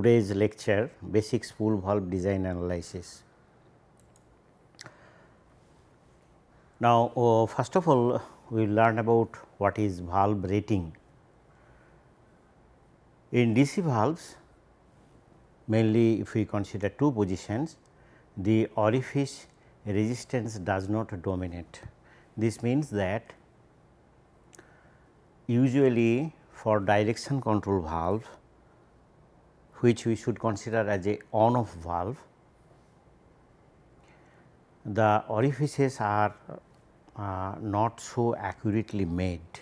Today's lecture basic spool valve design analysis. Now, uh, first of all we will learn about what is valve rating. In DC valves mainly if we consider two positions the orifice resistance does not dominate. This means that usually for direction control valve which we should consider as a on off valve, the orifices are uh, not so accurately made.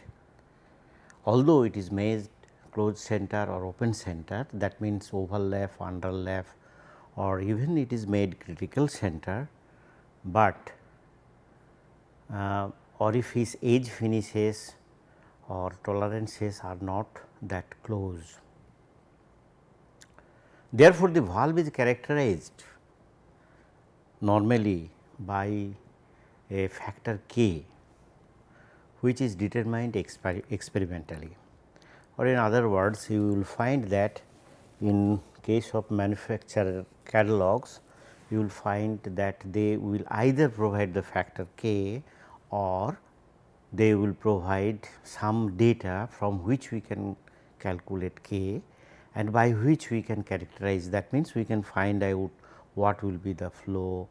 Although it is made closed center or open center that means overlap, underlap or even it is made critical center, but uh, orifice edge finishes or tolerances are not that close. Therefore, the valve is characterized normally by a factor k which is determined exper experimentally. Or in other words you will find that in case of manufacturer catalogs you will find that they will either provide the factor k or they will provide some data from which we can calculate k and by which we can characterize that means we can find out what will be the flow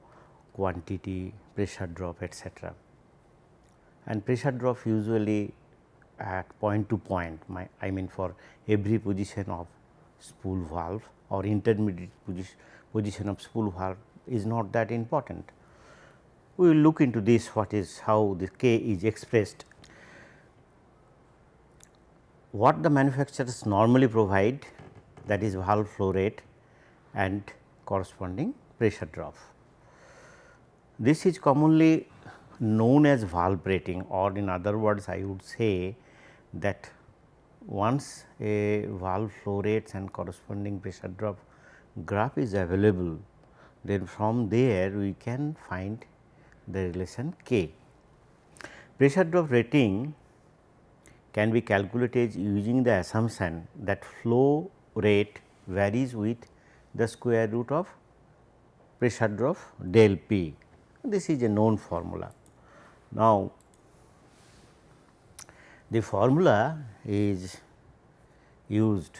quantity pressure drop etcetera. And pressure drop usually at point to point my I mean for every position of spool valve or intermediate position, position of spool valve is not that important we will look into this what is how the k is expressed. What the manufacturers normally provide that is valve flow rate and corresponding pressure drop. This is commonly known as valve rating or in other words I would say that once a valve flow rates and corresponding pressure drop graph is available then from there we can find the relation k. Pressure drop rating can be calculated using the assumption that flow rate varies with the square root of pressure drop del p. This is a known formula. Now, the formula is used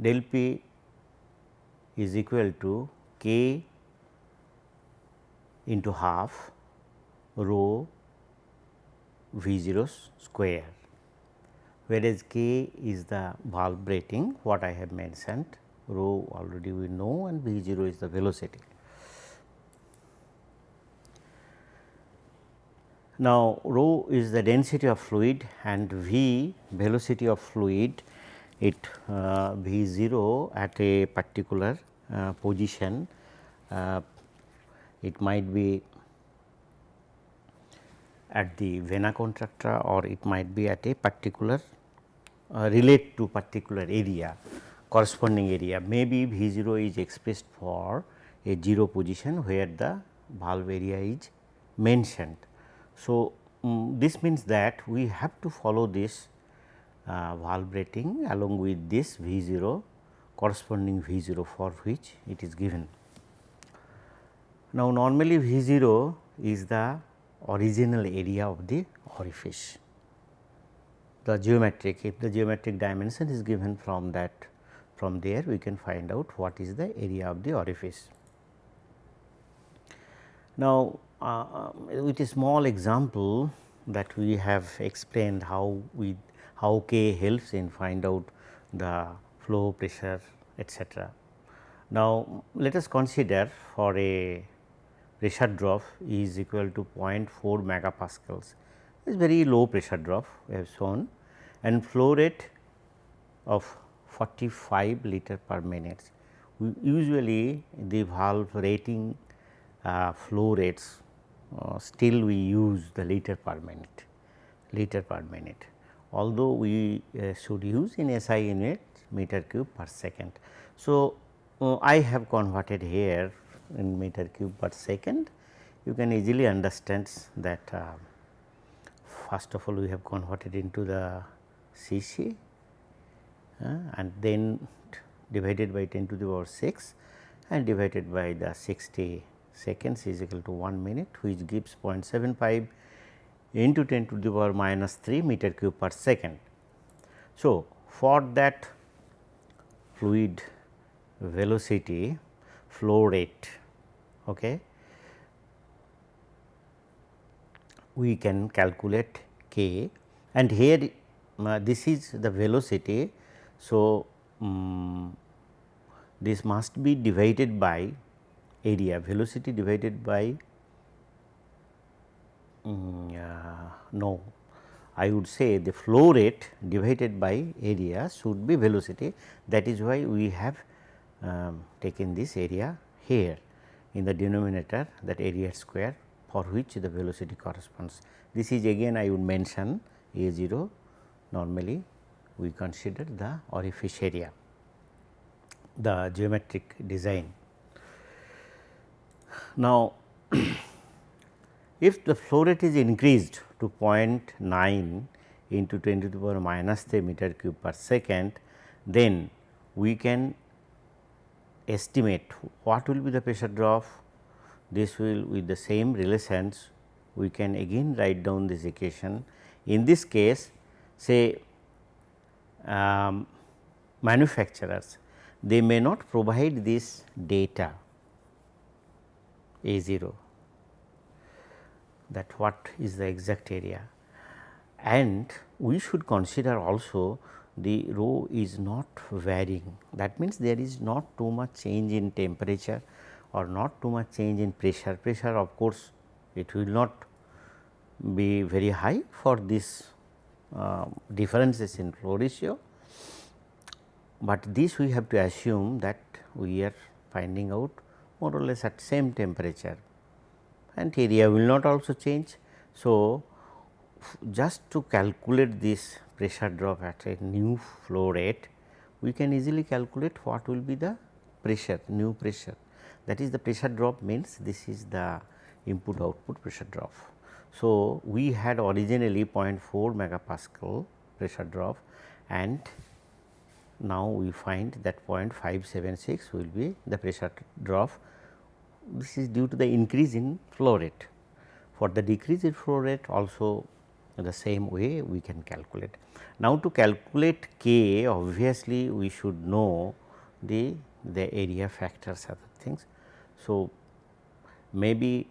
del p is equal to k into half rho V 0 square, whereas k is the valve rating what I have mentioned rho already we know and V 0 is the velocity. Now, rho is the density of fluid and V velocity of fluid it uh, V 0 at a particular uh, position uh, it might be at the vena contracta or it might be at a particular relate to particular area corresponding area maybe V 0 is expressed for a 0 position where the valve area is mentioned. So, um, this means that we have to follow this uh, valve rating along with this V 0 corresponding V 0 for which it is given. Now, normally V 0 is the original area of the orifice, the geometric if the geometric dimension is given from that from there we can find out what is the area of the orifice. Now, uh, with a small example that we have explained how we how k helps in find out the flow pressure etcetera. Now, let us consider for a pressure drop is equal to 0.4 megapascals is very low pressure drop we have shown and flow rate of 45 liter per minute. Usually the valve rating uh, flow rates uh, still we use the liter per minute liter per minute although we uh, should use in SI unit meter cube per second. So, uh, I have converted here in meter cube per second, you can easily understand that uh, first of all we have converted into the cc uh, and then divided by 10 to the power 6 and divided by the 60 seconds is equal to 1 minute which gives 0.75 into 10 to the power minus 3 meter cube per second. So, for that fluid velocity flow rate okay, we can calculate k and here this is the velocity. So, um, this must be divided by area velocity divided by um, uh, no I would say the flow rate divided by area should be velocity that is why we have um, taken this area here in the denominator that area square for which the velocity corresponds. This is again I would mention A 0 normally we consider the orifice area the geometric design. Now, if the flow rate is increased to 0.9 into 10 to the power minus 3 meter cube per second, then we can estimate what will be the pressure drop. This will with the same relations we can again write down this equation. In this case say um, manufacturers they may not provide this data A 0 that what is the exact area? And we should consider also the rho is not varying. That means there is not too much change in temperature or not too much change in pressure. Pressure of course it will not be very high for this uh, differences in flow ratio but this we have to assume that we are finding out more or less at same temperature and area will not also change. So, just to calculate this pressure drop at a new flow rate, we can easily calculate what will be the pressure, new pressure. That is the pressure drop means this is the input output pressure drop. So, we had originally 0.4 megapascal pressure drop and now we find that 0.576 will be the pressure drop. This is due to the increase in flow rate. For the decrease in flow rate also the same way we can calculate. Now, to calculate K obviously we should know the, the area factors other things. So, maybe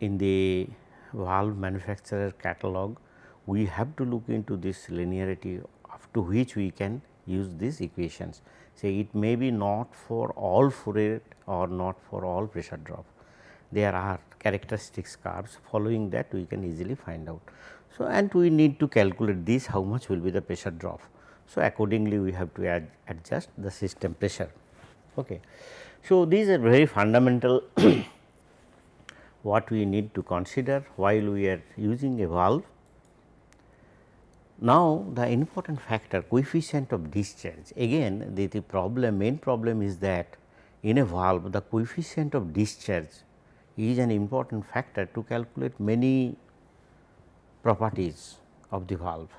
in the valve manufacturer catalog we have to look into this linearity up to which we can use these equations. Say it may be not for all flow rate or not for all pressure drop. There are characteristics curves following that we can easily find out. So, and we need to calculate this how much will be the pressure drop. So, accordingly we have to adjust the system pressure. Okay. So, these are very fundamental what we need to consider while we are using a valve now, the important factor coefficient of discharge again the, the problem main problem is that in a valve the coefficient of discharge is an important factor to calculate many properties of the valve.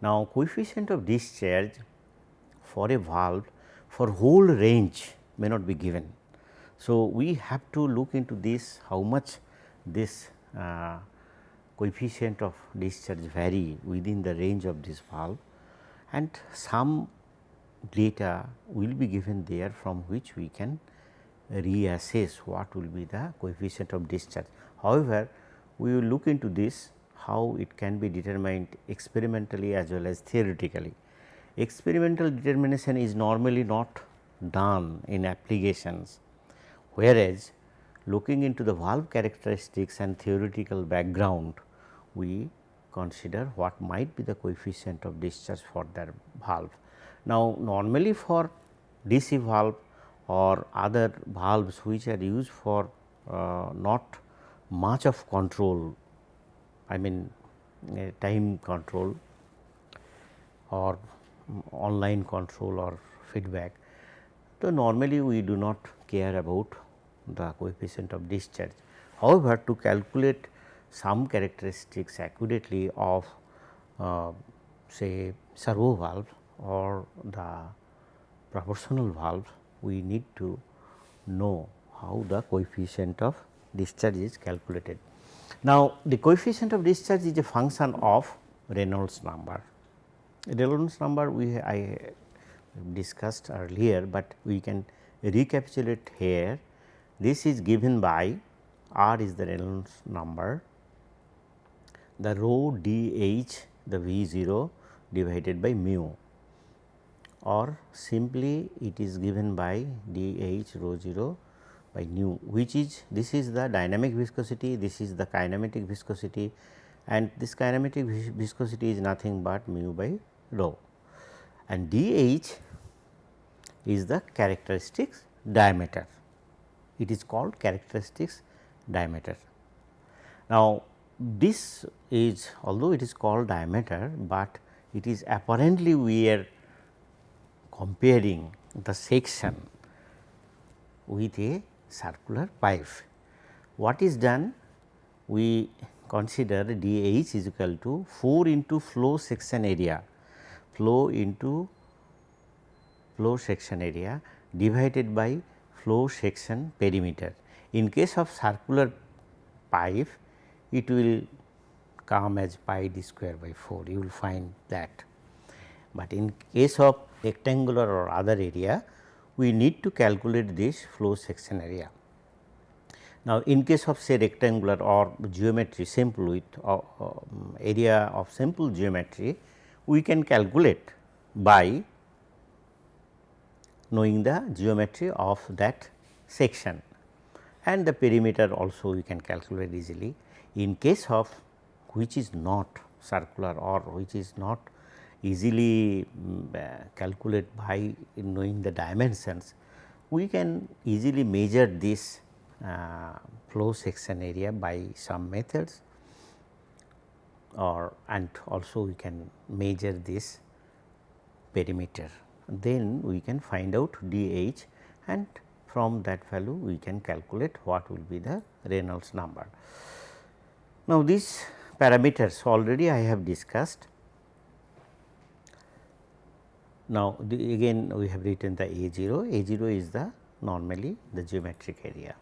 Now, coefficient of discharge for a valve for whole range may not be given. So, we have to look into this how much this uh, coefficient of discharge vary within the range of this valve and some data will be given there from which we can reassess what will be the coefficient of discharge. However, we will look into this how it can be determined experimentally as well as theoretically. Experimental determination is normally not done in applications, whereas looking into the valve characteristics and theoretical background we consider what might be the coefficient of discharge for that valve. Now, normally for DC valve or other valves which are used for uh, not much of control, I mean uh, time control or online control or feedback. So, normally we do not care about the coefficient of discharge. However, to calculate some characteristics accurately of uh, say servo valve or the proportional valve we need to know how the coefficient of discharge is calculated. Now, the coefficient of discharge is a function of Reynolds number. Reynolds number we I discussed earlier, but we can recapitulate here. This is given by R is the Reynolds number, the rho d h the V 0 divided by mu. Or simply it is given by d h rho 0 by nu which is this is the dynamic viscosity, this is the kinematic viscosity and this kinematic viscosity is nothing but mu by rho. And d h is the characteristics diameter. It is called characteristics diameter. Now, this is although it is called diameter, but it is apparently we are comparing the section with a circular pipe. What is done? We consider dH is equal to 4 into flow section area, flow into flow section area divided by flow section perimeter. In case of circular pipe, it will come as pi d square by 4, you will find that. But in case of rectangular or other area, we need to calculate this flow section area. Now, in case of say rectangular or geometry simple with uh, uh, area of simple geometry, we can calculate by knowing the geometry of that section and the perimeter also we can calculate easily. In case of which is not circular or which is not easily um, uh, calculate by knowing the dimensions, we can easily measure this uh, flow section area by some methods or and also we can measure this perimeter. Then we can find out dH and from that value we can calculate what will be the Reynolds number. Now, these parameters already I have discussed now, again we have written the A 0, A 0 is the normally the geometric area.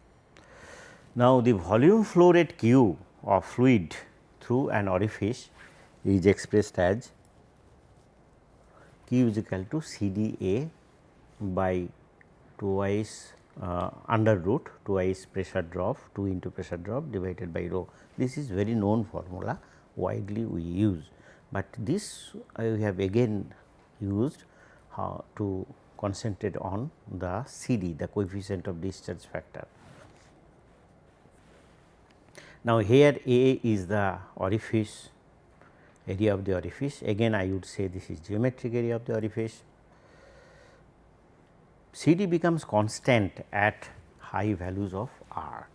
Now, the volume flow rate Q of fluid through an orifice is expressed as Q is equal to C D A by twice uh, under root twice pressure drop 2 into pressure drop divided by rho. This is very known formula widely we use, but this I have again used uh, to concentrate on the CD the coefficient of discharge factor. Now, here A is the orifice area of the orifice again I would say this is geometric area of the orifice. CD becomes constant at high values of R.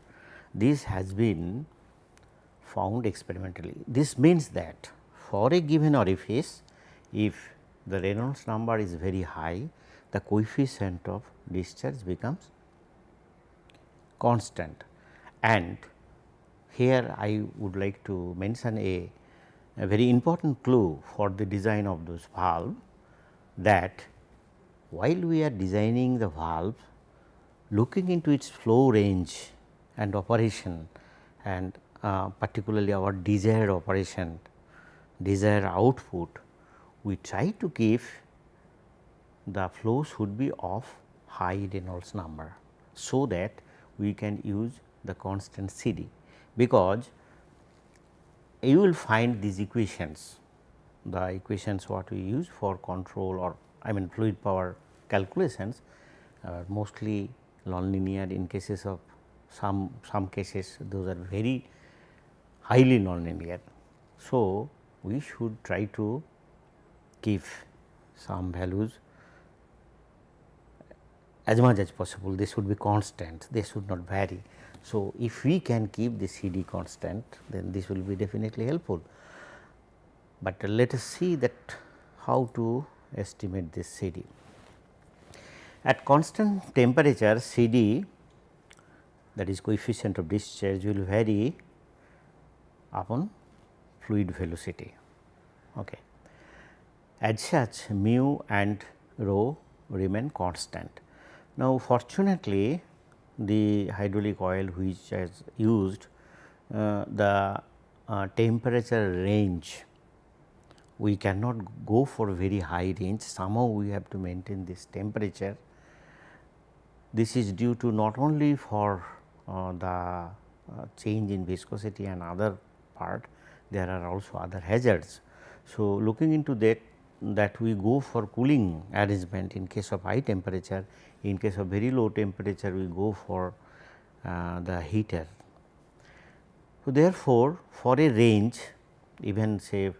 This has been found experimentally. This means that for a given orifice if the Reynolds number is very high, the coefficient of discharge becomes constant. And here I would like to mention a, a very important clue for the design of those valve that while we are designing the valve, looking into its flow range and operation and uh, particularly our desired operation, desired output, we try to give the flow should be of high Reynolds number. So, that we can use the constant C D because you will find these equations the equations what we use for control or I mean fluid power calculations are mostly nonlinear in cases of some some cases those are very highly nonlinear. So, we should try to give some values as much as possible they should be constant they should not vary. So, if we can keep the C D constant then this will be definitely helpful, but let us see that how to estimate this C D. At constant temperature C D that is coefficient of discharge will vary upon fluid velocity. Okay as such mu and rho remain constant. Now, fortunately the hydraulic oil which is used uh, the uh, temperature range we cannot go for very high range somehow we have to maintain this temperature. This is due to not only for uh, the uh, change in viscosity and other part there are also other hazards. So, looking into that that we go for cooling arrangement in case of high temperature in case of very low temperature we go for uh, the heater. So, therefore, for a range even say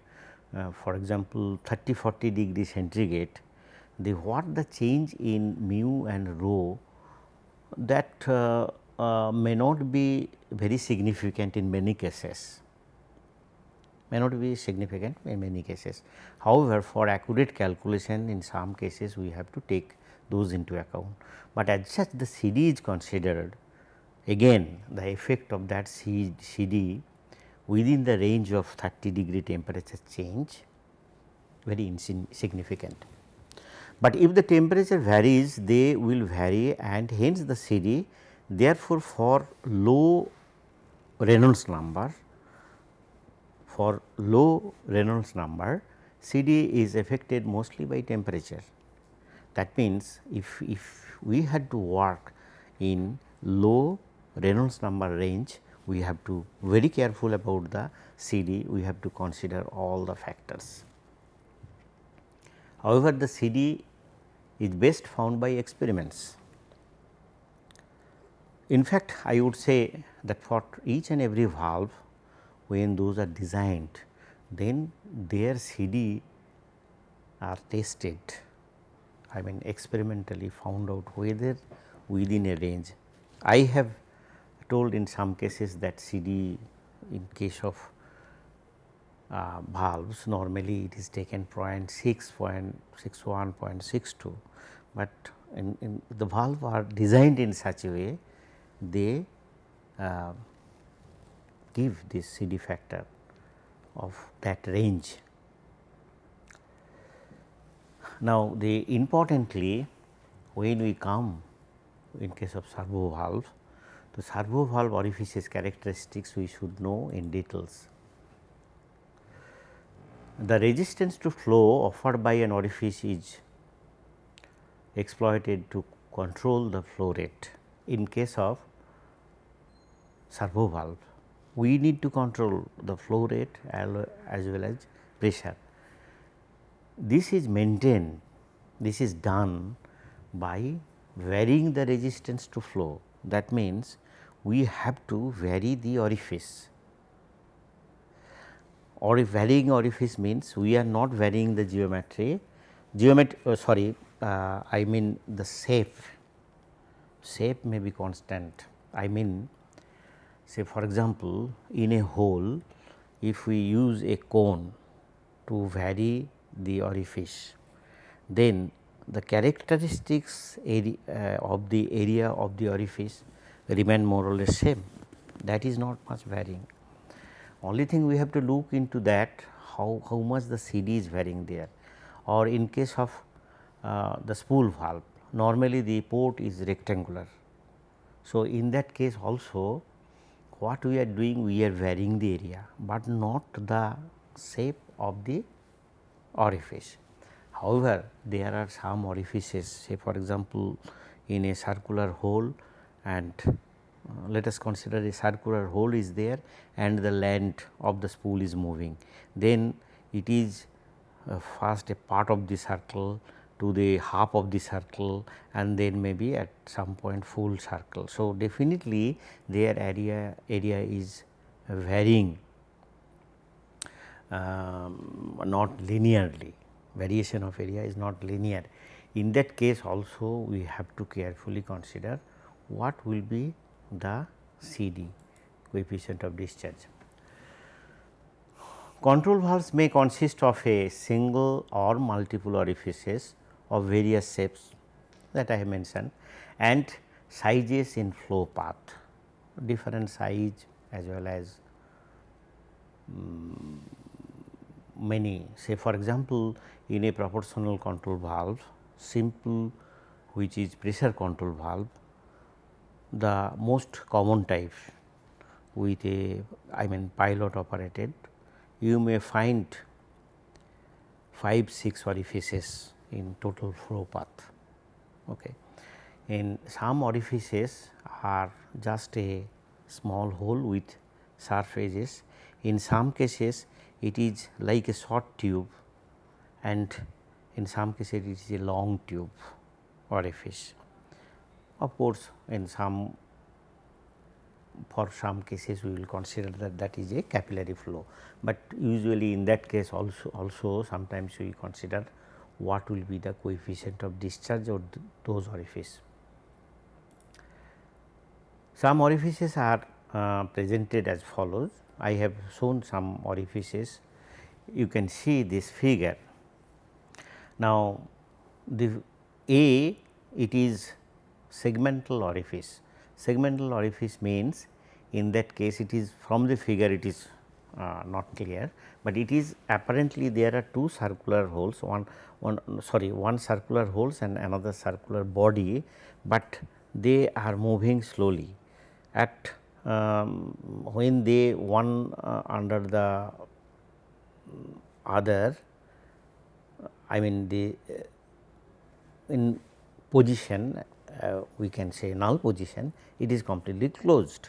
uh, for example, 30 40 degree centigrade the what the change in mu and rho that uh, uh, may not be very significant in many cases may not be significant in many cases. However, for accurate calculation in some cases we have to take those into account, but as such the CD is considered again the effect of that CD within the range of 30 degree temperature change very insignificant. But if the temperature varies they will vary and hence the CD therefore, for low Reynolds number for low Reynolds number CD is affected mostly by temperature. That means, if, if we had to work in low Reynolds number range we have to very careful about the CD, we have to consider all the factors. However, the CD is best found by experiments. In fact, I would say that for each and every valve when those are designed then their CD are tested I mean experimentally found out whether within a range. I have told in some cases that CD in case of uh, valves normally it is taken 0.6, 0.61, 0.62, but in, in the valve are designed in such a way they uh, give this CD factor of that range. Now, the importantly when we come in case of servo valve the servo valve orifices characteristics we should know in details. The resistance to flow offered by an orifice is exploited to control the flow rate. In case of servo valve, we need to control the flow rate as well as pressure. This is maintained, this is done by varying the resistance to flow. That means, we have to vary the orifice or if varying orifice means we are not varying the geometry, geometry uh, sorry uh, I mean the shape, shape may be constant. I mean say for example, in a hole if we use a cone to vary the orifice, then the characteristics area, uh, of the area of the orifice remain more or less same that is not much varying. Only thing we have to look into that how, how much the CD is varying there or in case of uh, the spool valve normally the port is rectangular. So, in that case also what we are doing we are varying the area, but not the shape of the orifice. However, there are some orifices say for example, in a circular hole and uh, let us consider a circular hole is there and the length of the spool is moving. Then it is uh, first a part of the circle to the half of the circle and then maybe at some point full circle. So, definitely their area area is varying um, not linearly variation of area is not linear. In that case also we have to carefully consider what will be the CD coefficient of discharge. Control valves may consist of a single or multiple orifices of various shapes that I have mentioned and sizes in flow path, different size as well as um, many. Say for example, in a proportional control valve simple which is pressure control valve the most common type with a I mean pilot operated you may find 5 6 orifices in total flow path. Okay. In some orifices are just a small hole with edges. In some cases it is like a short tube and in some cases it is a long tube orifice. Of course, in some for some cases we will consider that that is a capillary flow, but usually in that case also also sometimes we consider what will be the coefficient of discharge of th those orifices. Some orifices are uh, presented as follows. I have shown some orifices. You can see this figure. Now, the A it is segmental orifice. Segmental orifice means in that case it is from the figure it is uh, not clear, but it is apparently there are two circular holes one one sorry one circular holes and another circular body, but they are moving slowly. At um, when they one uh, under the other I mean the uh, in position uh, we can say null position it is completely closed,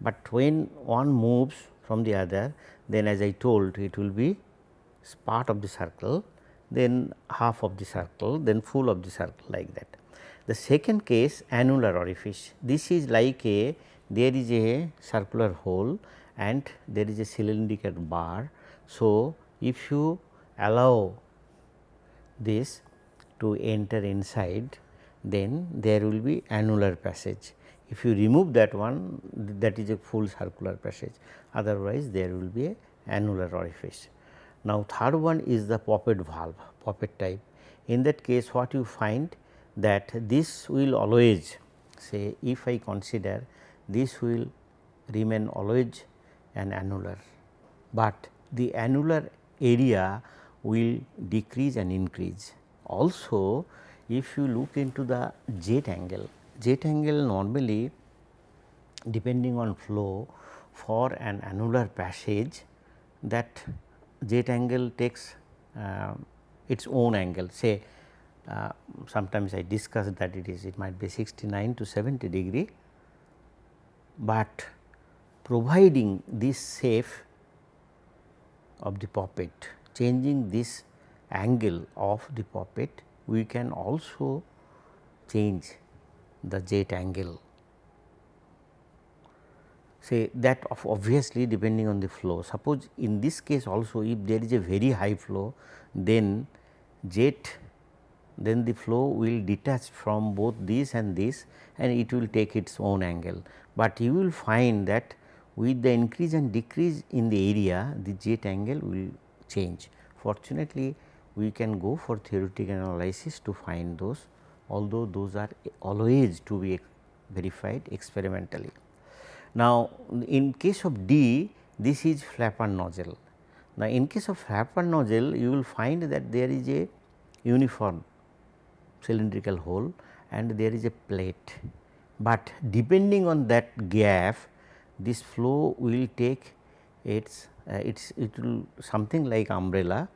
but when one moves from the other then as I told it will be part of the circle then half of the circle then full of the circle like that. The second case annular orifice this is like a there is a circular hole and there is a cylindrical bar. So, if you allow this to enter inside then there will be annular passage. If you remove that one that is a full circular passage otherwise there will be a annular orifice. Now, third one is the poppet valve poppet type in that case what you find that this will always say if I consider this will remain always an annular, but the annular area will decrease and increase. Also if you look into the jet angle, jet angle normally depending on flow for an annular passage that jet angle takes uh, its own angle. Say uh, sometimes I discussed that it is it might be 69 to 70 degree but providing this shape of the poppet changing this angle of the poppet we can also change the jet angle. Say that of obviously depending on the flow. Suppose in this case also if there is a very high flow then jet then the flow will detach from both this and this and it will take its own angle. But you will find that with the increase and decrease in the area the jet angle will change. Fortunately, we can go for theoretical analysis to find those although those are always to be verified experimentally. Now, in case of D this is flapper nozzle. Now, in case of flapper nozzle you will find that there is a uniform cylindrical hole and there is a plate but depending on that gap this flow will take its uh, its it will something like umbrella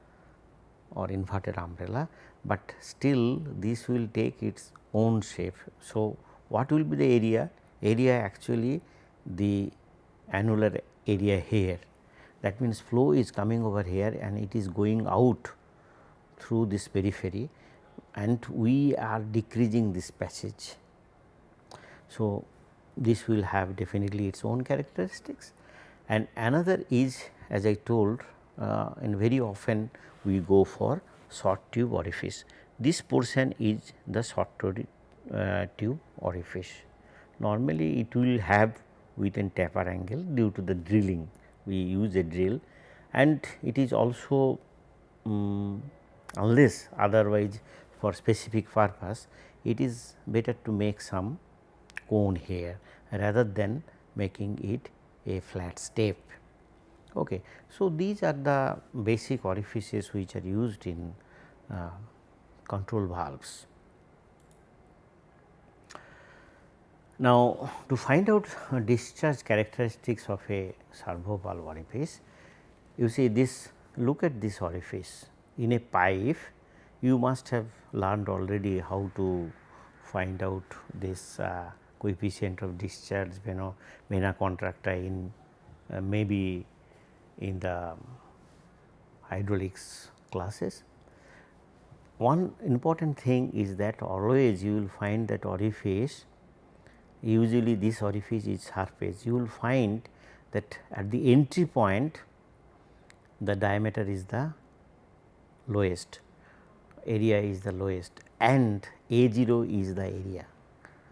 or inverted umbrella, but still this will take its own shape. So, what will be the area? Area actually the annular area here that means flow is coming over here and it is going out through this periphery and we are decreasing this passage so, this will have definitely its own characteristics and another is as I told uh, and very often we go for short tube orifice. This portion is the short uh, tube orifice. Normally it will have within taper angle due to the drilling we use a drill and it is also um, unless otherwise for specific purpose it is better to make some cone here rather than making it a flat step. Okay. So, these are the basic orifices which are used in uh, control valves. Now, to find out discharge characteristics of a servo valve orifice, you see this look at this orifice in a pipe you must have learned already how to find out this uh, coefficient of discharge vena, vena contracta in uh, maybe in the hydraulics classes. One important thing is that always you will find that orifice usually this orifice is surface you will find that at the entry point the diameter is the lowest area is the lowest and A 0 is the area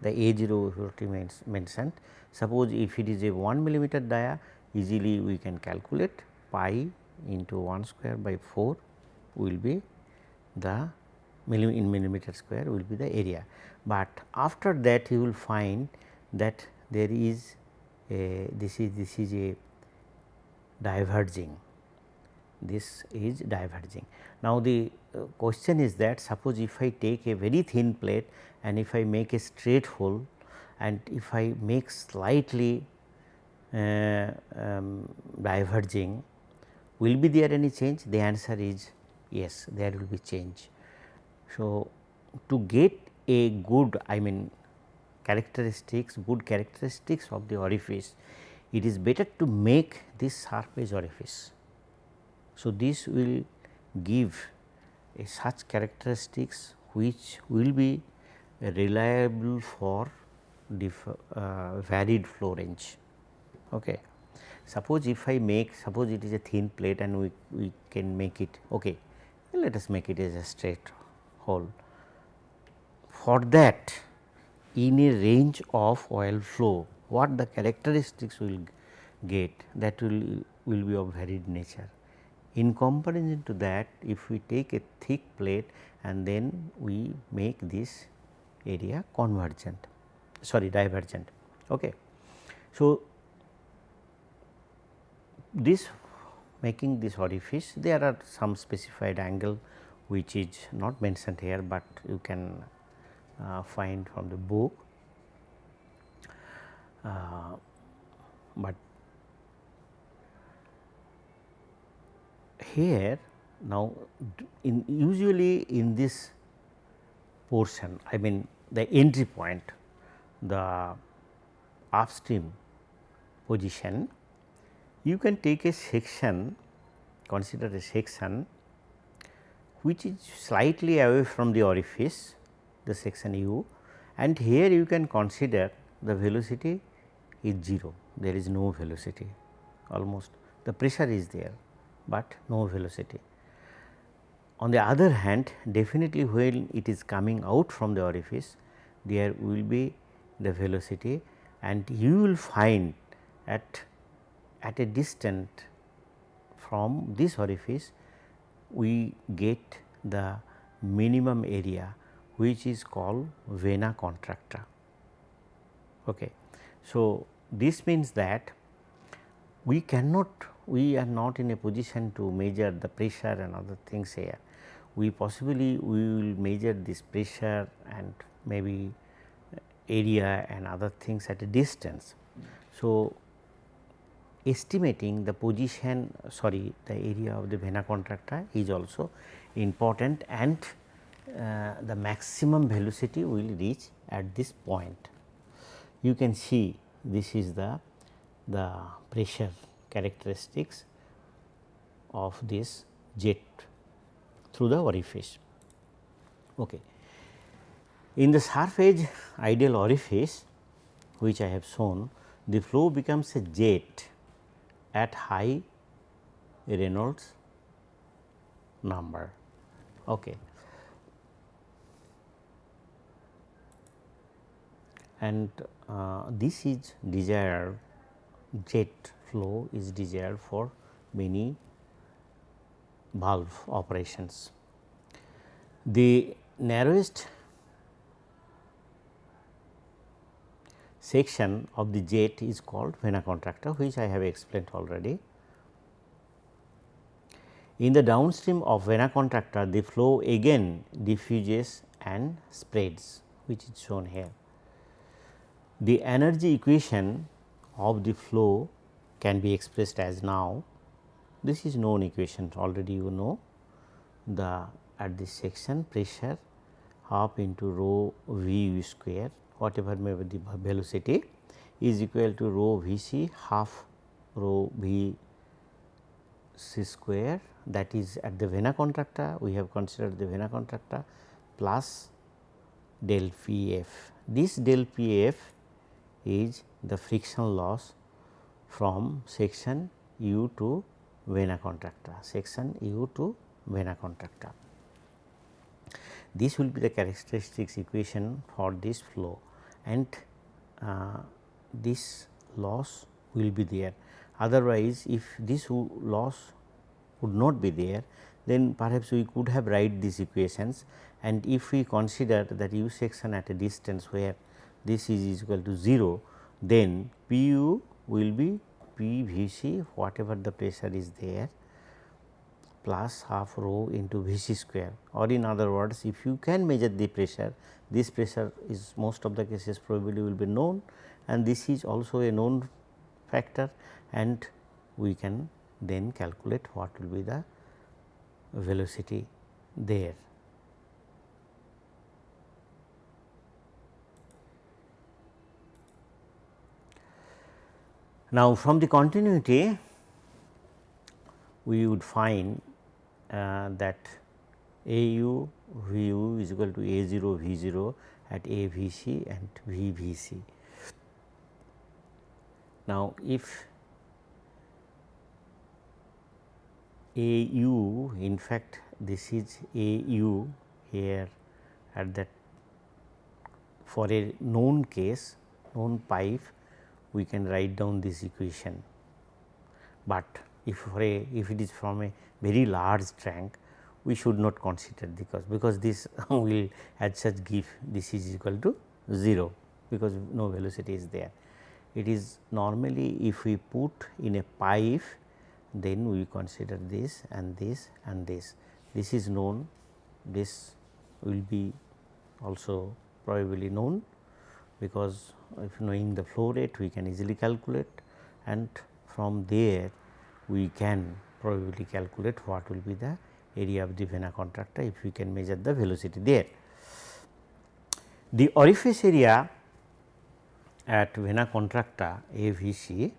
the A 0 remains mentioned. Suppose if it is a 1 millimeter dia easily we can calculate pi into 1 square by 4 will be the in millimeter square will be the area. But after that you will find that there is a this is this is a diverging this is diverging. Now, the uh, question is that suppose if I take a very thin plate and if I make a straight hole and if I make slightly um, diverging will be there any change the answer is yes there will be change. So, to get a good I mean characteristics good characteristics of the orifice it is better to make this surface orifice. So, this will give a such characteristics which will be reliable for uh, varied flow range. Okay. Suppose if I make suppose it is a thin plate and we, we can make it okay let us make it as a straight hole. For that in a range of oil flow what the characteristics will get that will will be of varied nature. In comparison to that if we take a thick plate and then we make this area convergent sorry divergent. Okay. So, this making this orifice there are some specified angle which is not mentioned here, but you can uh, find from the book. Uh, but here now in usually in this portion I mean the entry point the upstream position you can take a section consider a section which is slightly away from the orifice the section u and here you can consider the velocity is 0 there is no velocity almost the pressure is there, but no velocity. On the other hand definitely when it is coming out from the orifice there will be the velocity and you will find at at a distance from this orifice we get the minimum area which is called vena contracta. Okay. So, this means that we cannot we are not in a position to measure the pressure and other things here. We possibly we will measure this pressure and maybe area and other things at a distance. So, estimating the position sorry the area of the vena contracta is also important and uh, the maximum velocity will reach at this point. You can see this is the, the pressure characteristics of this jet through the orifice. Okay. In the surface ideal orifice which I have shown the flow becomes a jet at high Reynolds number. Okay. and uh, this is desired jet flow is desired for many valve operations. The narrowest section of the jet is called vena contracta which I have explained already. In the downstream of vena contracta the flow again diffuses and spreads which is shown here. The energy equation of the flow can be expressed as now. This is known equation already you know. The at this section pressure half into rho v u square whatever may be the velocity is equal to rho v c half rho v c square that is at the vena contracta we have considered the vena contracta plus del P f. This del P f is the friction loss from section u to vena contracta, section u to vena contracta. This will be the characteristics equation for this flow and uh, this loss will be there. Otherwise, if this loss would not be there, then perhaps we could have write these equations and if we consider that u section at a distance where this is equal to 0, then P u will be P V c whatever the pressure is there plus half rho into V c square or in other words if you can measure the pressure this pressure is most of the cases probably will be known and this is also a known factor and we can then calculate what will be the velocity there. Now, from the continuity we would find Uh, that A u V u is equal to A 0 V 0 at A V c and V V c. Now, if A u in fact, this is A u here at that for a known case known pipe we can write down this equation, but if for a if it is from a very large tank we should not consider because because this will as such give this is equal to 0 because no velocity is there. It is normally if we put in a pipe then we consider this and this and this. This is known this will be also probably known because if knowing the flow rate we can easily calculate and from there we can probably calculate what will be the area of the vena contracta if we can measure the velocity there. The orifice area at vena contracta AVC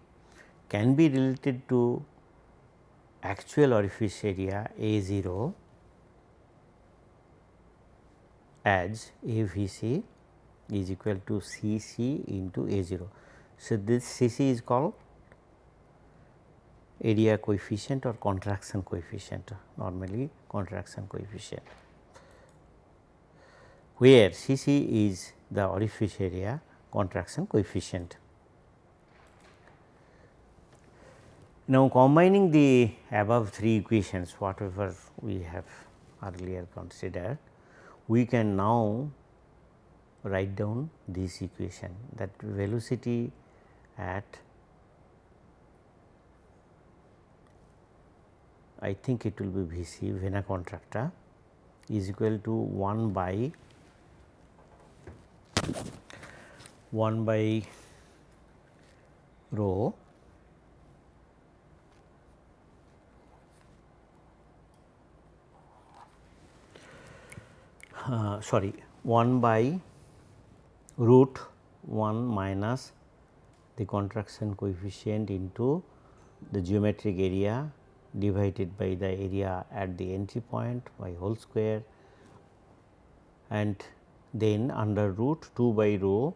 can be related to actual orifice area A0 as AVC is equal to CC into A0. So, this CC is called area coefficient or contraction coefficient normally contraction coefficient where C c is the orifice area contraction coefficient. Now, combining the above three equations whatever we have earlier considered, we can now write down this equation that velocity at I think it will be V c vena contracta is equal to 1 by 1 by rho uh, sorry 1 by root 1 minus the contraction coefficient into the geometric area divided by the area at the entry point by whole square and then under root 2 by rho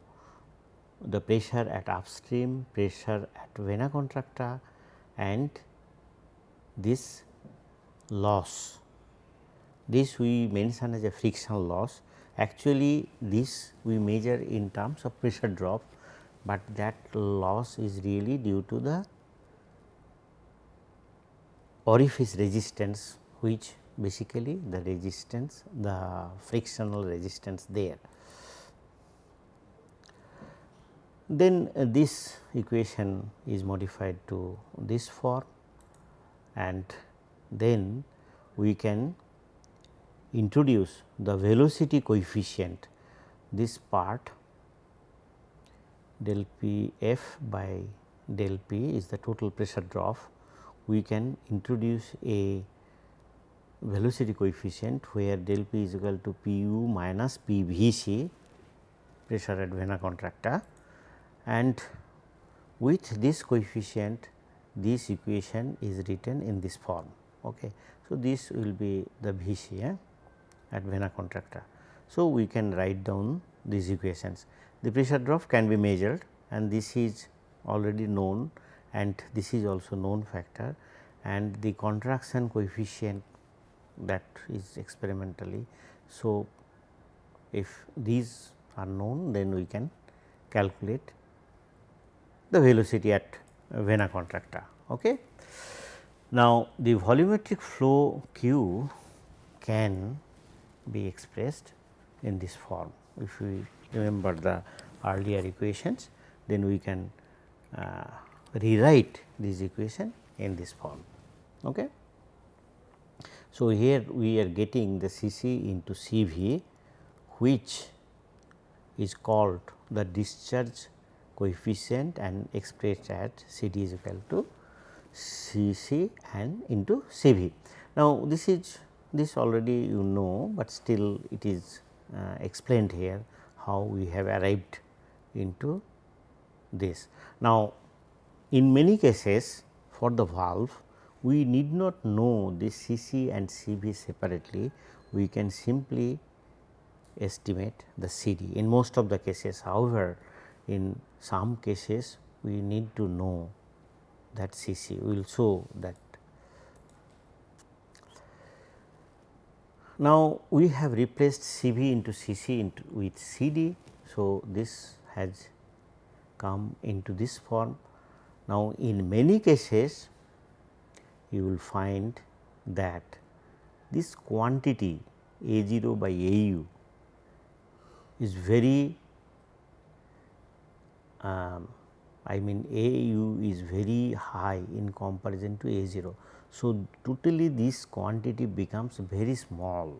the pressure at upstream, pressure at vena contracta and this loss. This we mention as a frictional loss. Actually, this we measure in terms of pressure drop, but that loss is really due to the orifice resistance which basically the resistance the frictional resistance there. Then uh, this equation is modified to this form and then we can introduce the velocity coefficient this part del P f by del P is the total pressure drop we can introduce a velocity coefficient where del P is equal to P u minus P v c pressure at vena contracta and with this coefficient this equation is written in this form. Okay. So, this will be the V c eh, at vena contracta. So, we can write down these equations. The pressure drop can be measured and this is already known and this is also known factor and the contraction coefficient that is experimentally. So, if these are known then we can calculate the velocity at vena contracta. Okay. Now, the volumetric flow q can be expressed in this form. If we remember the earlier equations, then we can uh, rewrite this equation in this form. Okay. So, here we are getting the C c into C v which is called the discharge coefficient and expressed at C d is equal to C c and into C v. Now, this is this already you know, but still it is uh, explained here how we have arrived into this. Now, in many cases for the valve we need not know the C c and C v separately, we can simply estimate the C d in most of the cases. However, in some cases we need to know that C c, we will show that. Now, we have replaced C v into C c into with C d. So, this has come into this form. Now, in many cases you will find that this quantity A 0 by A u is very um, I mean A u is very high in comparison to A 0. So, totally this quantity becomes very small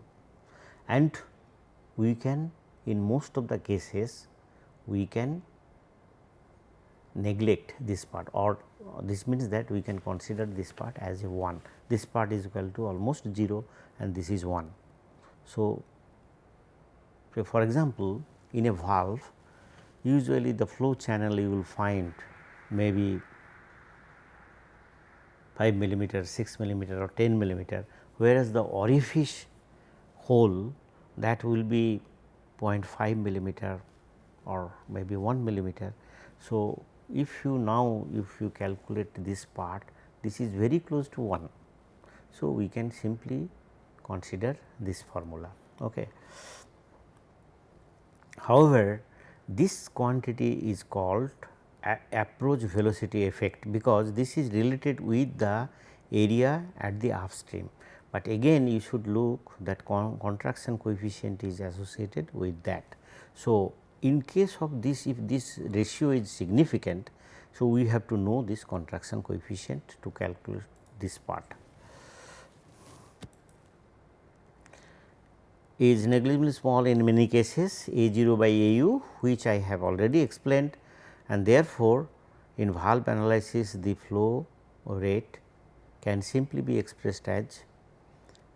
and we can in most of the cases we can neglect this part or uh, this means that we can consider this part as a 1 this part is equal to almost 0 and this is 1. So, so for example, in a valve usually the flow channel you will find maybe 5 millimeter, 6 millimeter or 10 millimeter, whereas the orifice hole that will be 0.5 millimeter or maybe 1 millimeter. So, if you now if you calculate this part this is very close to 1. So, we can simply consider this formula. Okay. However, this quantity is called approach velocity effect because this is related with the area at the upstream, but again you should look that con contraction coefficient is associated with that. So, in case of this if this ratio is significant, so we have to know this contraction coefficient to calculate this part. is negligibly small in many cases A 0 by A u which I have already explained and therefore, in valve analysis the flow rate can simply be expressed as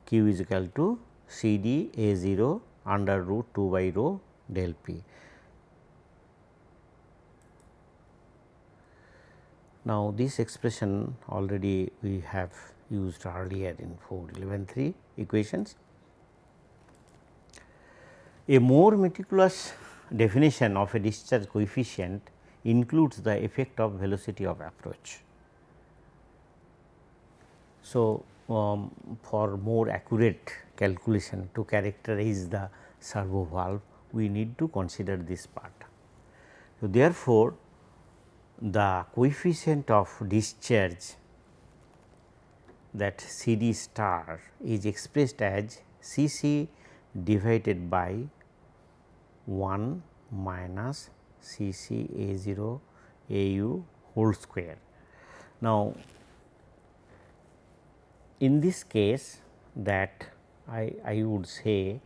q is equal to C d A 0 under root 2 by rho del p. Now, this expression already we have used earlier in 4.11.3 equations. A more meticulous definition of a discharge coefficient includes the effect of velocity of approach. So, um, for more accurate calculation to characterize the servo valve, we need to consider this part. So, therefore, the coefficient of discharge that C d star is expressed as C c divided by 1 minus C c A 0 A u whole square. Now, in this case that I, I would say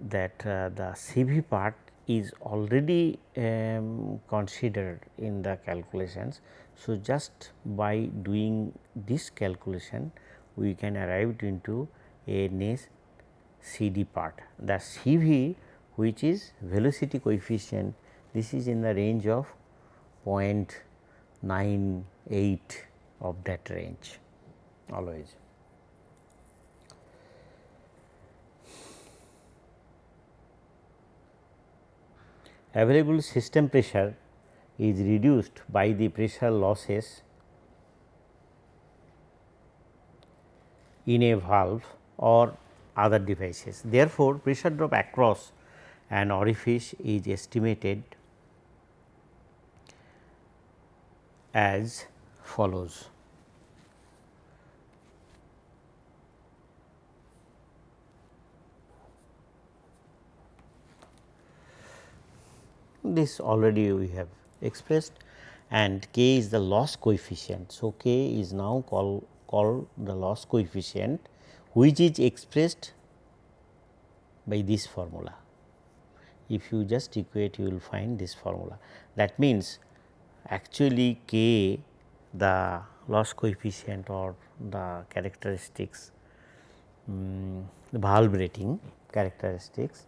that uh, the CV part is already um, considered in the calculations. So, just by doing this calculation we can arrive into a nice CD part. The CV which is velocity coefficient this is in the range of 0.98 of that range always. Available system pressure is reduced by the pressure losses in a valve or other devices. Therefore, pressure drop across an orifice is estimated as follows. This already we have expressed and k is the loss coefficient. So, k is now called called the loss coefficient which is expressed by this formula. If you just equate you will find this formula that means actually k the loss coefficient or the characteristics um, the valve rating characteristics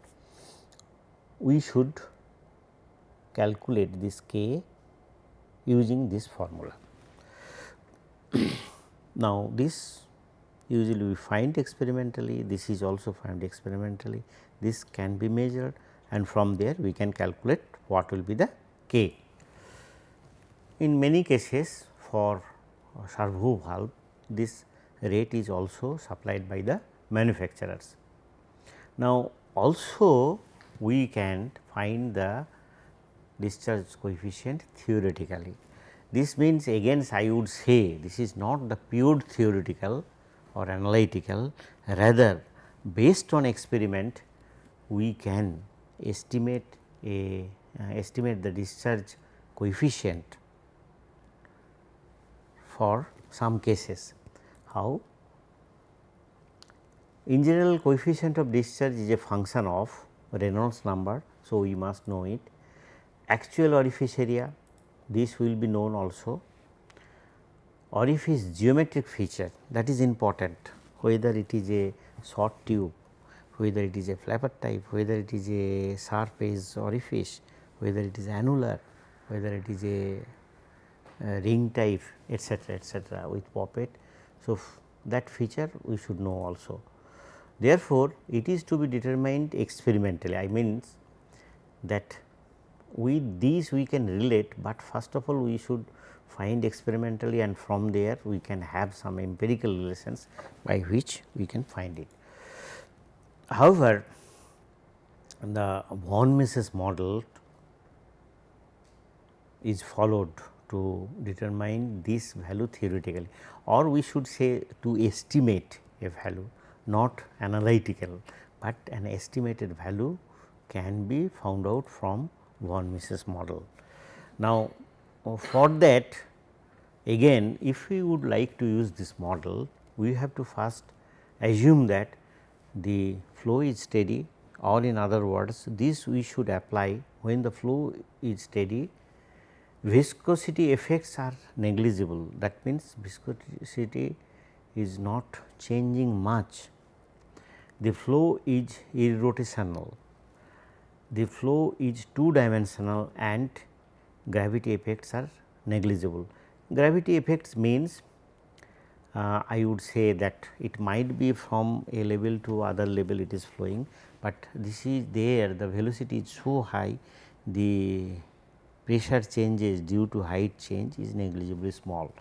we should calculate this k using this formula. now, this usually we find experimentally this is also found experimentally this can be measured and from there we can calculate what will be the k. In many cases for servo valve this rate is also supplied by the manufacturers. Now, also we can find the discharge coefficient theoretically. This means again I would say this is not the pure theoretical or analytical rather based on experiment we can estimate a uh, estimate the discharge coefficient for some cases. How? In general coefficient of discharge is a function of Reynolds number. So, we must know it actual orifice area this will be known also orifice geometric feature that is important whether it is a short tube whether it is a flapper type whether it is a sharp edge orifice whether it is annular whether it is a uh, ring type etc etc with poppet. So, that feature we should know also. Therefore, it is to be determined experimentally I means that with these we can relate, but first of all we should find experimentally and from there we can have some empirical relations by which we can find it. However, the von Mises model is followed to determine this value theoretically or we should say to estimate a value not analytical, but an estimated value can be found out from von Mises model. Now, for that again if we would like to use this model we have to first assume that the flow is steady or in other words this we should apply when the flow is steady viscosity effects are negligible. That means viscosity is not changing much. The flow is irrotational the flow is two dimensional and gravity effects are negligible. Gravity effects means uh, I would say that it might be from a level to other level it is flowing, but this is there the velocity is so high the pressure changes due to height change is negligibly small,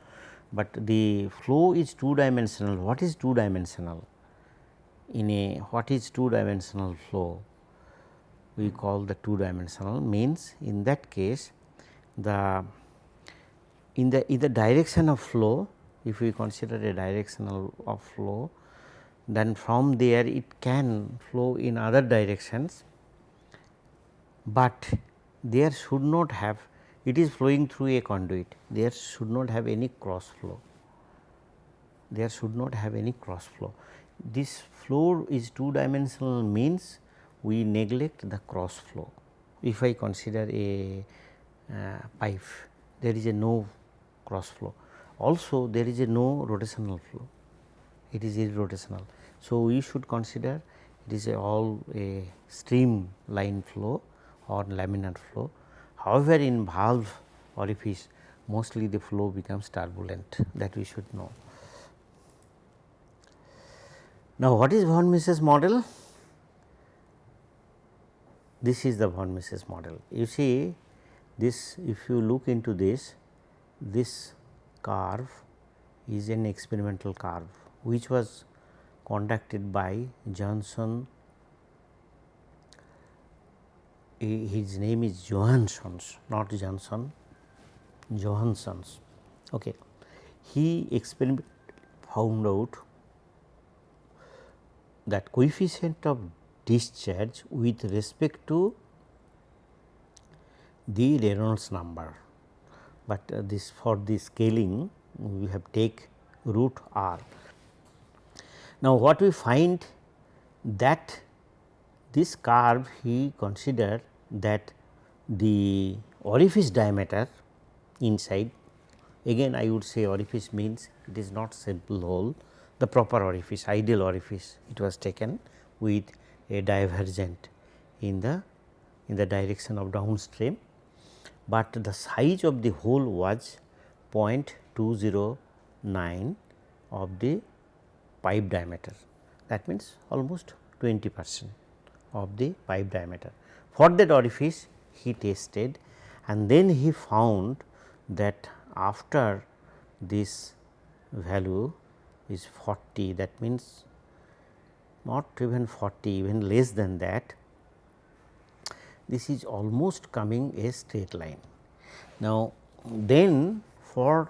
but the flow is two dimensional. What is two dimensional? In a what is two dimensional flow? We call the two dimensional means in that case the in the in the direction of flow if we consider a directional of flow then from there it can flow in other directions, but there should not have it is flowing through a conduit there should not have any cross flow there should not have any cross flow. This flow is two dimensional means we neglect the cross flow. If I consider a uh, pipe there is a no cross flow also there is a no rotational flow it is irrotational. So, we should consider it is a all a stream line flow or laminar flow. However, in valve orifice mostly the flow becomes turbulent that we should know. Now, what is von Mises model? This is the von Mises model. You see this if you look into this, this curve is an experimental curve which was conducted by Johnson his name is Johanssons not Johnson Johanssons. Okay. He experiment found out that coefficient of discharge with respect to the Reynolds number, but uh, this for the scaling we have take root r. Now, what we find that this curve he considered that the orifice diameter inside again I would say orifice means it is not simple hole the proper orifice ideal orifice it was taken with a divergent in the in the direction of downstream, but the size of the hole was 0.209 of the pipe diameter that means almost 20 percent of the pipe diameter. For that orifice he tested and then he found that after this value is 40 that means not even 40 even less than that this is almost coming a straight line. Now, then for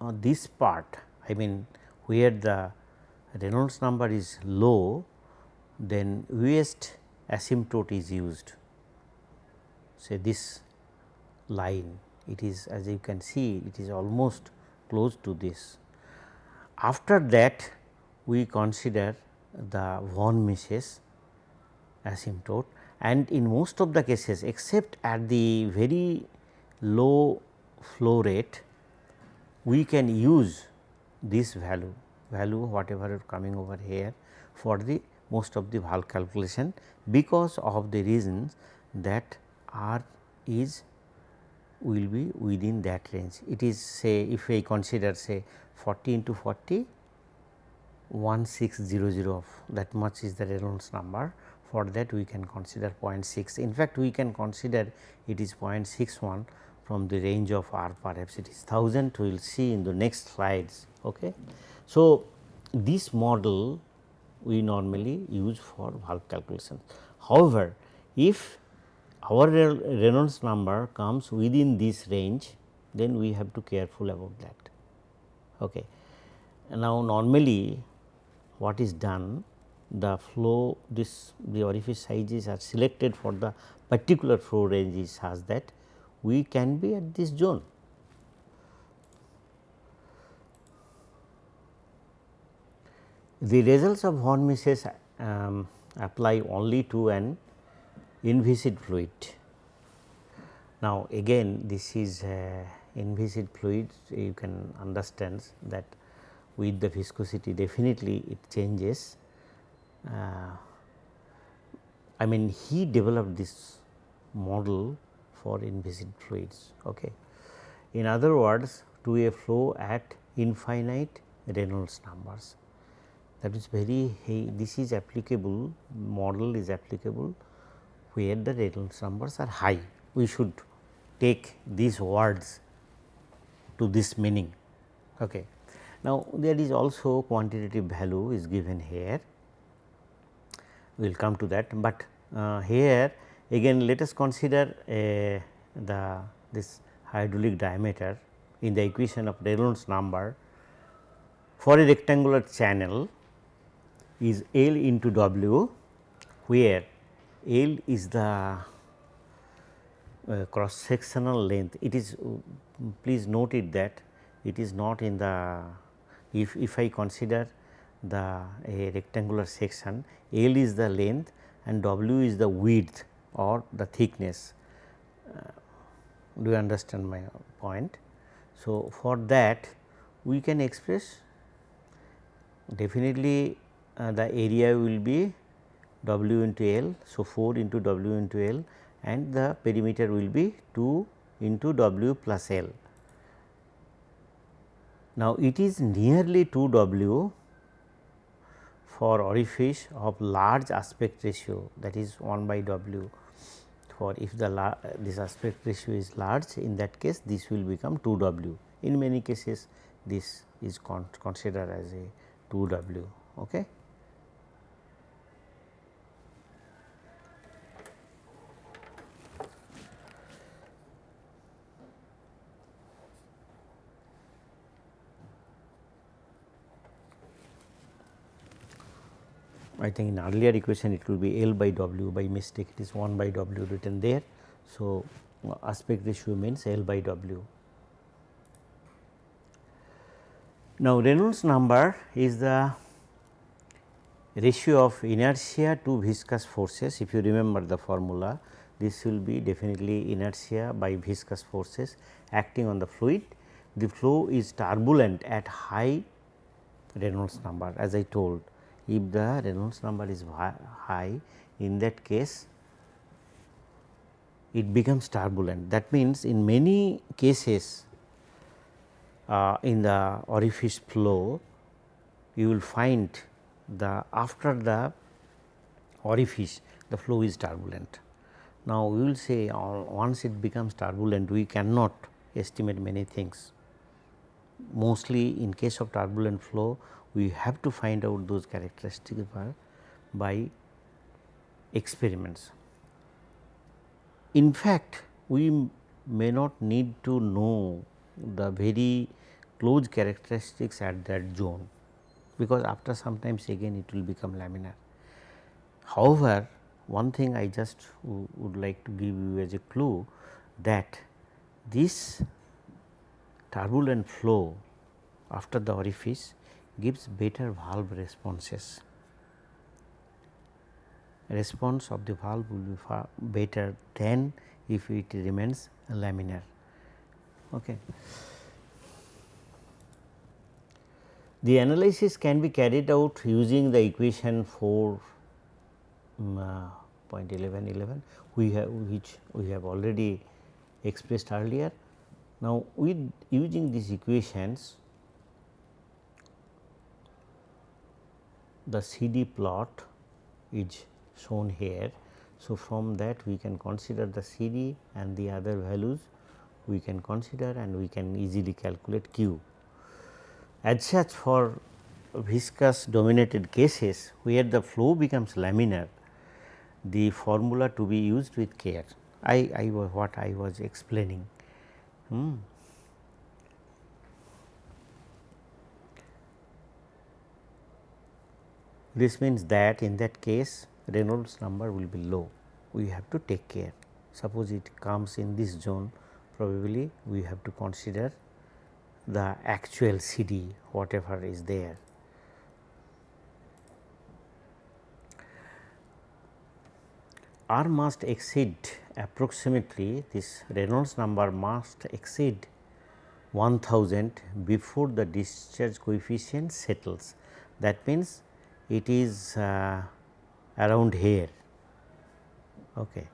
uh, this part I mean where the Reynolds number is low then Wuest asymptote is used say this line it is as you can see it is almost close to this. After that we consider the von Mises asymptote and in most of the cases except at the very low flow rate we can use this value value whatever coming over here for the most of the valve calculation because of the reasons that R is will be within that range. It is say if I consider say 40 into 40 1600 of that much is the Reynolds number for that we can consider 0.6. In fact, we can consider it is 0.61 from the range of R perhaps it is 1000 we will see in the next slides. Okay. So, this model we normally use for valve calculation. However, if our Reynolds number comes within this range then we have to careful about that. Okay. Now, normally what is done the flow this the orifice sizes are selected for the particular flow range is such that we can be at this zone. The results of von Mises um, apply only to an inviscid fluid. Now, again this is uh, inviscid fluid you can understand that with the viscosity definitely it changes. Uh, I mean he developed this model for inviscid fluids. Okay. In other words to a flow at infinite Reynolds numbers that is very hey, this is applicable model is applicable where the Reynolds numbers are high. We should take these words to this meaning. Okay. Now, there is also quantitative value is given here, we will come to that, but uh, here again let us consider uh, the this hydraulic diameter in the equation of Reynolds number for a rectangular channel is L into W where L is the uh, cross sectional length. It is please note it that it is not in the if, if I consider the a rectangular section L is the length and W is the width or the thickness. Uh, do you understand my point? So, for that we can express definitely uh, the area will be W into L. So, 4 into W into L and the perimeter will be 2 into W plus L. Now, it is nearly 2 W for orifice of large aspect ratio that is 1 by W for if the this aspect ratio is large in that case this will become 2 W. In many cases this is con considered as a 2 W. Okay. I think in earlier equation it will be L by W by mistake it is 1 by W written there. So, aspect ratio means L by W. Now, Reynolds number is the ratio of inertia to viscous forces if you remember the formula this will be definitely inertia by viscous forces acting on the fluid. The flow is turbulent at high Reynolds number as I told if the Reynolds number is high in that case it becomes turbulent. That means, in many cases uh, in the orifice flow you will find the after the orifice the flow is turbulent. Now, we will say uh, once it becomes turbulent we cannot estimate many things. Mostly in case of turbulent flow we have to find out those characteristics by experiments. In fact, we may not need to know the very close characteristics at that zone, because after sometimes again it will become laminar. However, one thing I just would like to give you as a clue that this turbulent flow after the orifice gives better valve responses. Response of the valve will be far better than if it remains laminar. Okay. The analysis can be carried out using the equation 4 um, 0.1111 we have which we have already expressed earlier. Now, with using these equations the CD plot is shown here. So, from that we can consider the CD and the other values we can consider and we can easily calculate Q. As such for viscous dominated cases where the flow becomes laminar, the formula to be used with care. I, I was what I was explaining. Hmm. This means that in that case Reynolds number will be low, we have to take care. Suppose it comes in this zone probably we have to consider the actual CD whatever is there. R must exceed approximately this Reynolds number must exceed 1000 before the discharge coefficient settles. That means, it is uh, around here okay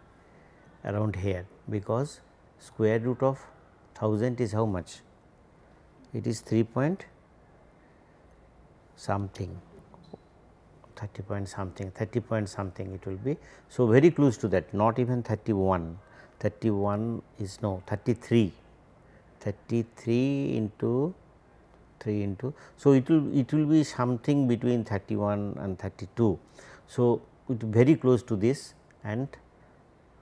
around here because square root of 1000 is how much it is 3 point something 30 point something 30 point something it will be. So, very close to that not even 31 31 is no 33 33 into 3 into. So, it will it will be something between 31 and 32. So, it very close to this and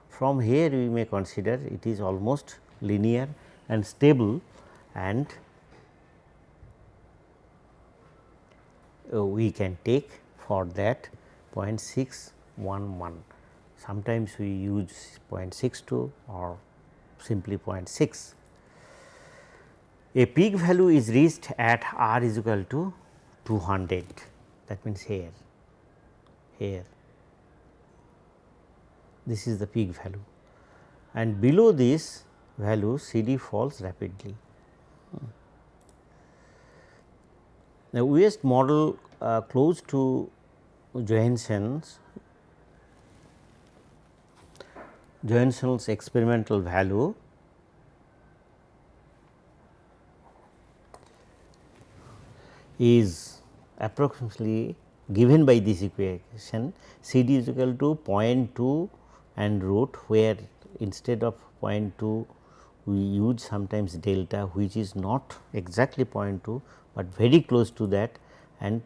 from here we may consider it is almost linear and stable and uh, we can take for that 0.611. Sometimes we use 0.62 or simply 0.6 a peak value is reached at r is equal to 200 that means here here. This is the peak value. And below this value CD falls rapidly. Now, Wuest model uh, close to Johansson's Johansson's experimental value is approximately given by this equation C d is equal to 0.2 and root where instead of 0.2 we use sometimes delta which is not exactly 0.2, but very close to that and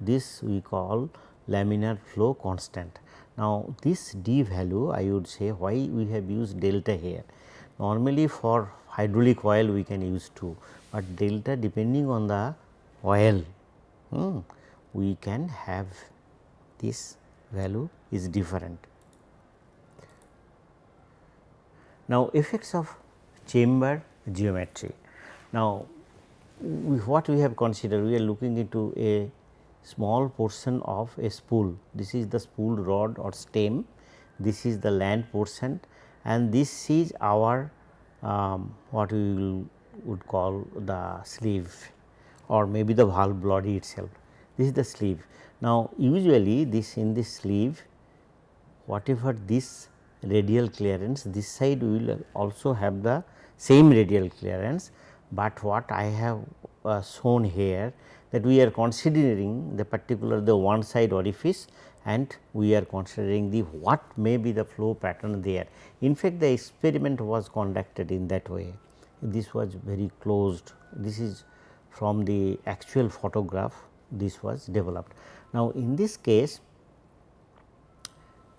this we call laminar flow constant. Now, this d value I would say why we have used delta here. Normally for hydraulic oil we can use 2, but delta depending on the oil hmm, we can have this value is different. Now, effects of chamber geometry. Now, we, what we have considered we are looking into a small portion of a spool. This is the spool rod or stem, this is the land portion and this is our um, what we will, would call the sleeve or maybe the valve body itself. This is the sleeve. Now, usually this in this sleeve whatever this radial clearance this side will also have the same radial clearance, but what I have uh, shown here that we are considering the particular the one side orifice and we are considering the what may be the flow pattern there. In fact, the experiment was conducted in that way. This was very closed. This is from the actual photograph this was developed. Now, in this case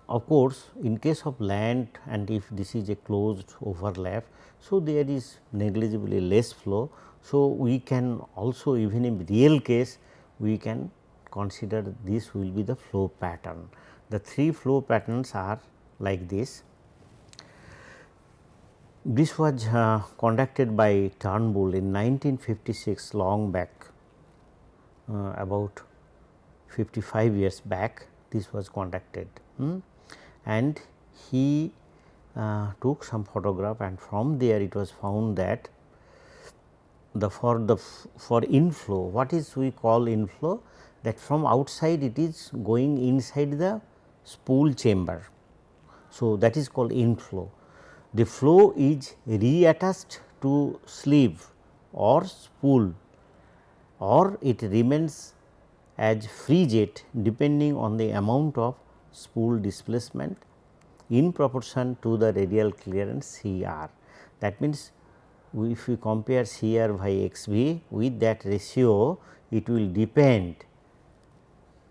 of course, in case of land and if this is a closed overlap, so there is negligibly less flow. So, we can also even in real case we can consider this will be the flow pattern. The three flow patterns are like this. This was uh, conducted by Turnbull in 1956 long back uh, about 55 years back this was conducted. Hmm and he uh, took some photograph and from there it was found that the for the for inflow what is we call inflow that from outside it is going inside the spool chamber. So, that is called inflow. The flow is reattached to sleeve or spool or it remains as free jet depending on the amount of spool displacement in proportion to the radial clearance C r. That means, if we compare C r by x b with that ratio it will depend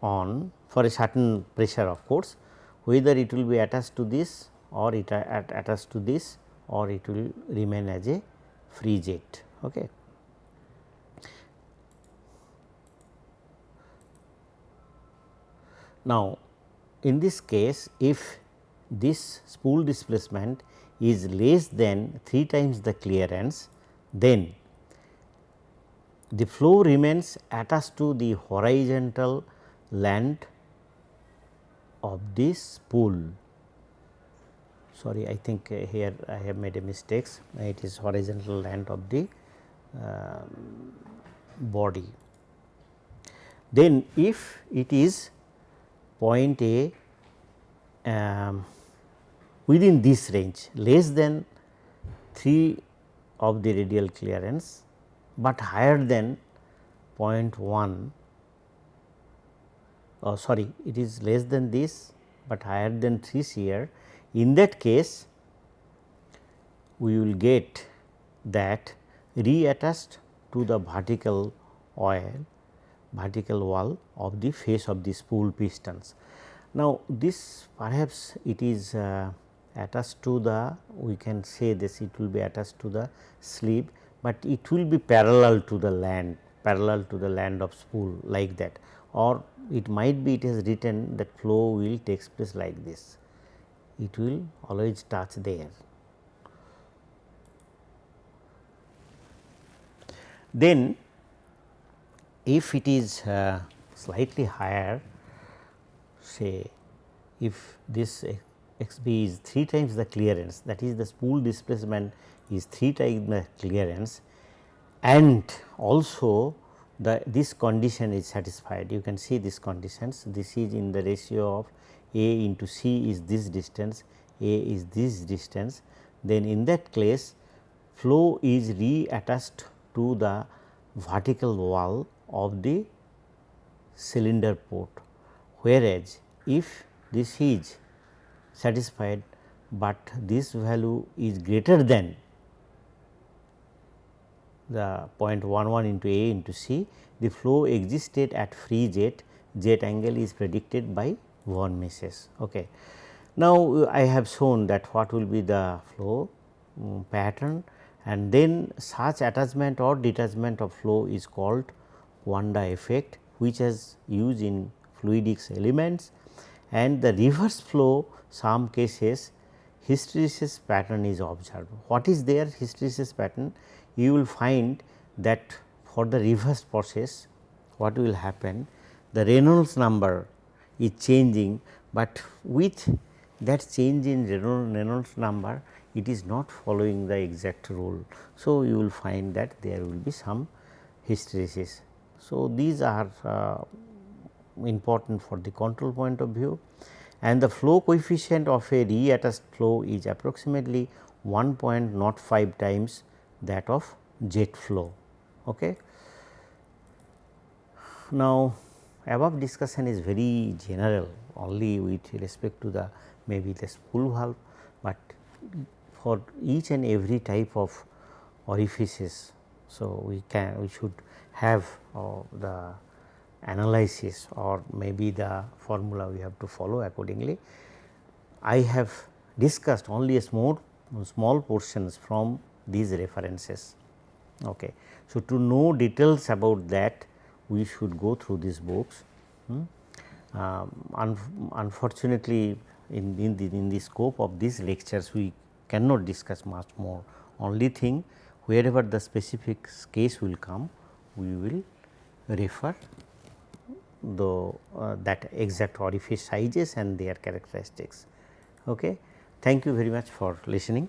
on for a certain pressure of course, whether it will be attached to this or it attached to this or it will remain as a free jet. Okay. Now, in this case if this spool displacement is less than 3 times the clearance then the flow remains attached to the horizontal land of this spool. Sorry, I think uh, here I have made a mistakes. It is horizontal land of the uh, body. Then, if it is point A um, within this range less than 3 of the radial clearance, but higher than 0.1 oh sorry it is less than this, but higher than 3 CR. In that case we will get that reattached to the vertical oil vertical wall of the face of the spool pistons. Now, this perhaps it is uh, attached to the we can say this it will be attached to the sleeve, but it will be parallel to the land parallel to the land of spool like that or it might be it is written that flow will takes place like this it will always touch there. Then if it is uh, slightly higher say if this x b is 3 times the clearance that is the spool displacement is 3 times the clearance and also the this condition is satisfied you can see these conditions this is in the ratio of a into c is this distance a is this distance then in that case flow is reattached to the vertical wall of the cylinder port. Whereas if this is satisfied, but this value is greater than the 0.11 into A into C, the flow existed at free jet, jet angle is predicted by von Mises. Okay. Now, I have shown that what will be the flow um, pattern and then such attachment or detachment of flow is called Coanda effect which is used in fluidics elements and the reverse flow some cases hysteresis pattern is observed. What is their hysteresis pattern? You will find that for the reverse process what will happen the Reynolds number is changing, but with that change in Reynolds number it is not following the exact rule. So, you will find that there will be some hysteresis. So, these are uh, important for the control point of view and the flow coefficient of a reattached flow is approximately 1.05 times that of jet flow. Okay. Now, above discussion is very general only with respect to the maybe the spool valve, but for each and every type of orifices. So, we can we should have uh, the analysis or maybe the formula we have to follow accordingly. I have discussed only a small small portions from these references. Okay. So, to know details about that we should go through these books. Hmm. Um, un unfortunately, in, in, the, in the scope of these lectures we cannot discuss much more only thing wherever the specific case will come we will refer the uh, that exact orifice sizes and their characteristics. Okay. Thank you very much for listening.